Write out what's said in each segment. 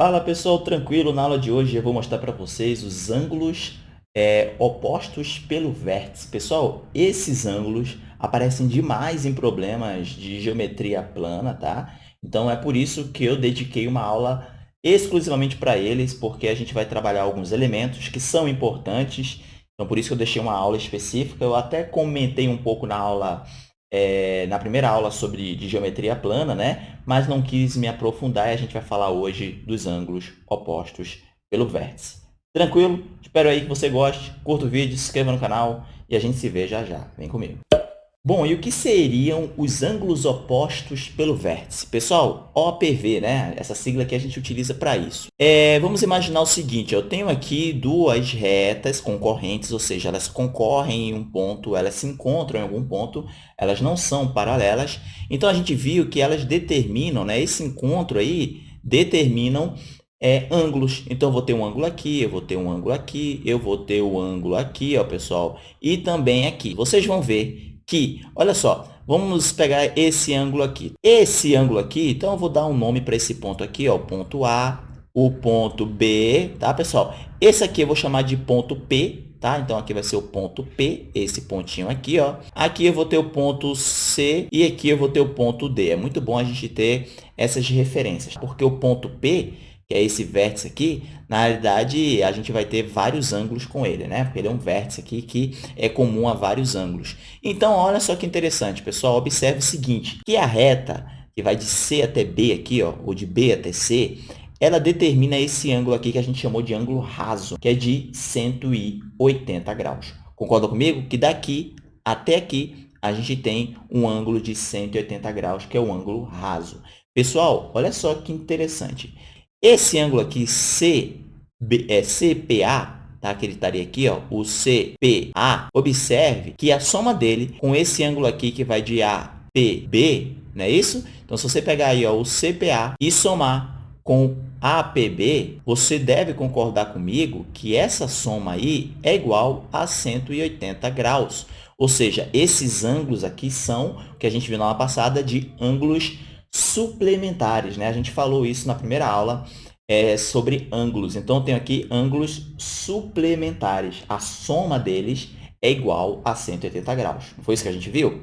Fala pessoal, tranquilo? Na aula de hoje eu vou mostrar para vocês os ângulos é, opostos pelo vértice. Pessoal, esses ângulos aparecem demais em problemas de geometria plana, tá? Então é por isso que eu dediquei uma aula exclusivamente para eles, porque a gente vai trabalhar alguns elementos que são importantes. Então por isso que eu deixei uma aula específica. Eu até comentei um pouco na aula é, na primeira aula sobre de geometria plana, né? mas não quis me aprofundar e a gente vai falar hoje dos ângulos opostos pelo vértice. Tranquilo? Espero aí que você goste, curta o vídeo, se inscreva no canal e a gente se vê já já. Vem comigo. Bom, e o que seriam os ângulos opostos pelo vértice? Pessoal, OPV, né? Essa sigla que a gente utiliza para isso. É, vamos imaginar o seguinte, eu tenho aqui duas retas concorrentes, ou seja, elas concorrem em um ponto, elas se encontram em algum ponto, elas não são paralelas. Então, a gente viu que elas determinam, né? Esse encontro aí determinam é, ângulos. Então, eu vou ter um ângulo aqui, eu vou ter um ângulo aqui, eu vou ter o um ângulo aqui, ó, pessoal, e também aqui. Vocês vão ver que, olha só, vamos pegar esse ângulo aqui. Esse ângulo aqui, então eu vou dar um nome para esse ponto aqui, ó, ponto A, o ponto B, tá, pessoal? Esse aqui eu vou chamar de ponto P, tá? Então, aqui vai ser o ponto P, esse pontinho aqui, ó. Aqui eu vou ter o ponto C e aqui eu vou ter o ponto D. É muito bom a gente ter essas referências, porque o ponto P que é esse vértice aqui, na realidade, a gente vai ter vários ângulos com ele, né? Porque ele é um vértice aqui que é comum a vários ângulos. Então, olha só que interessante, pessoal. Observe o seguinte, que a reta que vai de C até B aqui, ó, ou de B até C, ela determina esse ângulo aqui que a gente chamou de ângulo raso, que é de 180 graus. Concorda comigo? Que daqui até aqui a gente tem um ângulo de 180 graus, que é o ângulo raso. Pessoal, olha só que interessante. Esse ângulo aqui, CB, é, CPA, tá? que ele estaria aqui, ó, o CPA, observe que a soma dele com esse ângulo aqui que vai de APB, não é isso? Então, se você pegar aí ó, o CPA e somar com APB, você deve concordar comigo que essa soma aí é igual a 180 graus. Ou seja, esses ângulos aqui são o que a gente viu na aula passada de ângulos suplementares. Né? A gente falou isso na primeira aula é, sobre ângulos. Então, eu tenho aqui ângulos suplementares. A soma deles é igual a 180 graus. Não foi isso que a gente viu?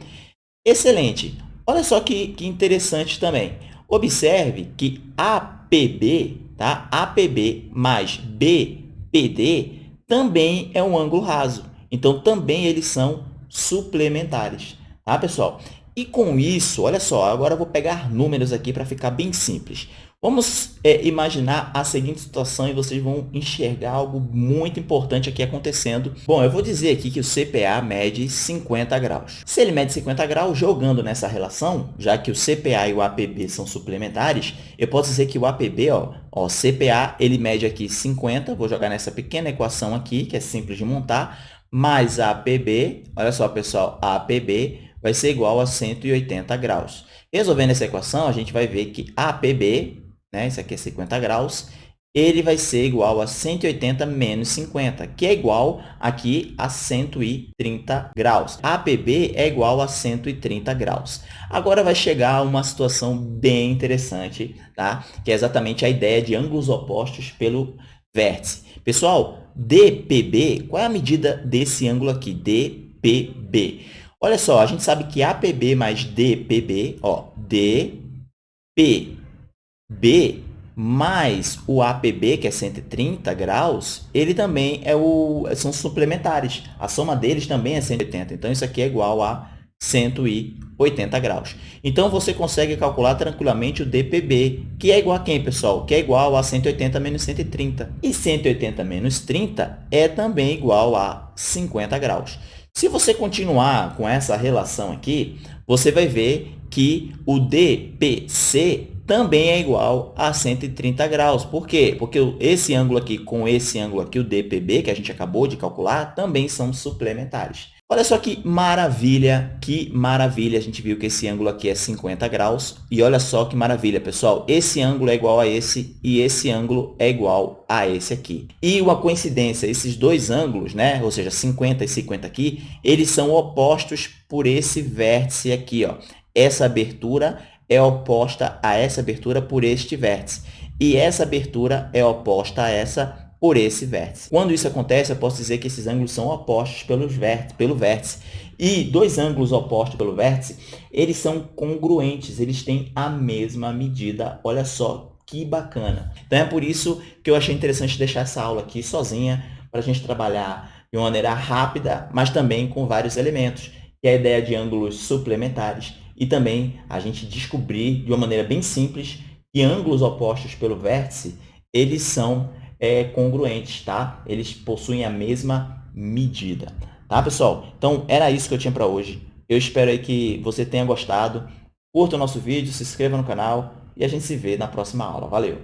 Excelente! Olha só que, que interessante também. Observe que APB, tá? APB mais BPD também é um ângulo raso. Então, também eles são suplementares. Tá, pessoal? E com isso, olha só, agora eu vou pegar números aqui para ficar bem simples. Vamos é, imaginar a seguinte situação e vocês vão enxergar algo muito importante aqui acontecendo. Bom, eu vou dizer aqui que o CPA mede 50 graus. Se ele mede 50 graus, jogando nessa relação, já que o CPA e o APB são suplementares, eu posso dizer que o APB, ó, ó, CPA, ele mede aqui 50, vou jogar nessa pequena equação aqui, que é simples de montar, mais APB, olha só, pessoal, APB vai ser igual a 180 graus. Resolvendo essa equação, a gente vai ver que APB, né, isso aqui é 50 graus, ele vai ser igual a 180 menos 50, que é igual aqui a 130 graus. APB é igual a 130 graus. Agora vai chegar uma situação bem interessante, tá? que é exatamente a ideia de ângulos opostos pelo vértice. Pessoal, DPB, qual é a medida desse ângulo aqui? DPB. Olha só, a gente sabe que APB mais DPB, ó, DPB mais o APB, que é 130 graus, ele também é o, são suplementares. A soma deles também é 180. Então, isso aqui é igual a 180 graus. Então, você consegue calcular tranquilamente o DPB, que é igual a quem, pessoal? Que é igual a 180 menos 130. E 180 menos 30 é também igual a 50 graus. Se você continuar com essa relação aqui, você vai ver que o DPC também é igual a 130 graus. Por quê? Porque esse ângulo aqui com esse ângulo aqui, o DPB, que a gente acabou de calcular, também são suplementares. Olha só que maravilha, que maravilha. A gente viu que esse ângulo aqui é 50 graus. E olha só que maravilha, pessoal. Esse ângulo é igual a esse e esse ângulo é igual a esse aqui. E uma coincidência, esses dois ângulos, né? ou seja, 50 e 50 aqui, eles são opostos por esse vértice aqui. Ó. Essa abertura é oposta a essa abertura por este vértice. e essa abertura é oposta a essa por esse vértice. Quando isso acontece, eu posso dizer que esses ângulos são opostos pelos vértice, pelo vértice. E dois ângulos opostos pelo vértice, eles são congruentes, eles têm a mesma medida. Olha só que bacana. Então, é por isso que eu achei interessante deixar essa aula aqui sozinha, para a gente trabalhar de uma maneira rápida, mas também com vários elementos, que é a ideia de ângulos suplementares, e também a gente descobrir de uma maneira bem simples que ângulos opostos pelo vértice, eles são é, congruentes, tá? Eles possuem a mesma medida, tá, pessoal? Então, era isso que eu tinha para hoje. Eu espero aí que você tenha gostado. Curta o nosso vídeo, se inscreva no canal e a gente se vê na próxima aula. Valeu!